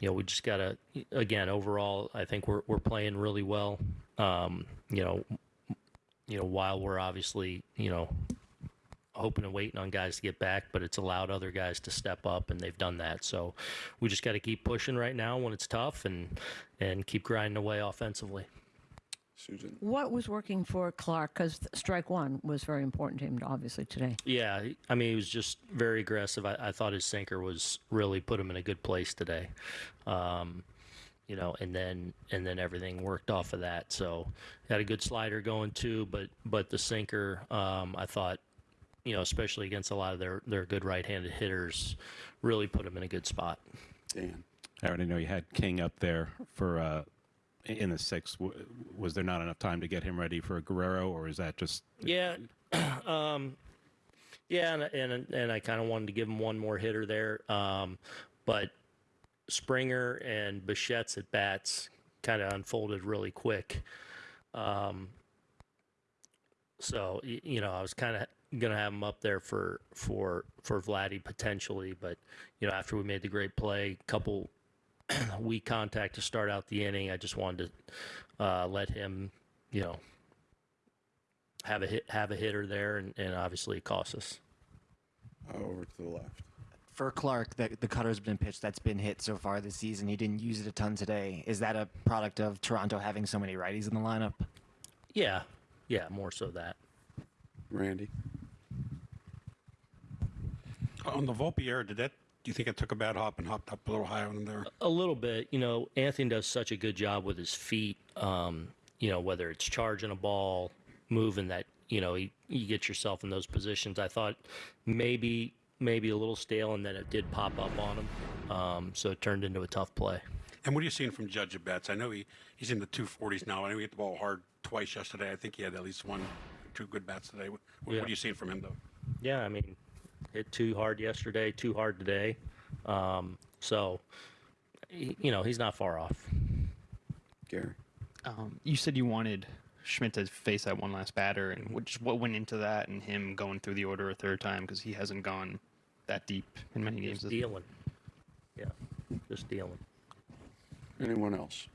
you know, we just got to, again, overall, I think we're, we're playing really well. Um, you know, you know, while we're obviously, you know, hoping and waiting on guys to get back, but it's allowed other guys to step up, and they've done that. So we just got to keep pushing right now when it's tough, and and keep grinding away offensively. Susan? What was working for Clarke? Because strike one was very important to him, obviously, today. Yeah, I mean, he was just very aggressive. I, I thought his sinker was really put him in a good place today. Um, you know, and then and then everything worked off of that. So had a good slider going too, but but the sinker, um, I thought, you know, especially against a lot of their their good right-handed hitters, really put him in a good spot. Dan? I already know you had King up there for uh, in the sixth. Was there not enough time to get him ready for a Guerrero, or is that just Yeah, um, yeah, and and and I kind of wanted to give him one more hitter there, um, but Springer and Bichette's at bats kind of unfolded really quick. Um, so you know, I was kind of gonna have him up there for for for Vladdy potentially, but you know, after we made the great play, couple weak contact to start out the inning, I just wanted to uh, let him, you know, have a hit, have a hitter there, and, and obviously it cost us. Uh, Over to the left. For Clarke, the, the cutter's been pitched that's been hit so far this season. He didn't use it a ton today. Is that a product of Toronto having so many righties in the lineup? Yeah, yeah, more so that. Randy? On the Volpe error, did that? You think it took a bad hop and hopped up a little high on him there? A little bit, you know. Anthony does such a good job with his feet. Um, you know, whether it's charging a ball, moving that, you know, you, you get yourself in those positions. I thought maybe maybe a little stale, and then it did pop up on him. Um, so it turned into a tough play. And what are you seeing from Judge at bats? I know he, he's in the 240s now. I know he hit the ball hard twice yesterday. I think he had at least one, two good bats today. What, what are you seeing from him, though? Yeah, I mean, hit too hard yesterday, too hard today. Um, so, he- you know, he's not far off. Gary? Um, you said you wanted Schmidt to face that one last batter, and what, just what went into that, and him going through the order a third time because he hasn't gone that deep in many games. Just this- dealing. Yeah, just dealing. Anyone else?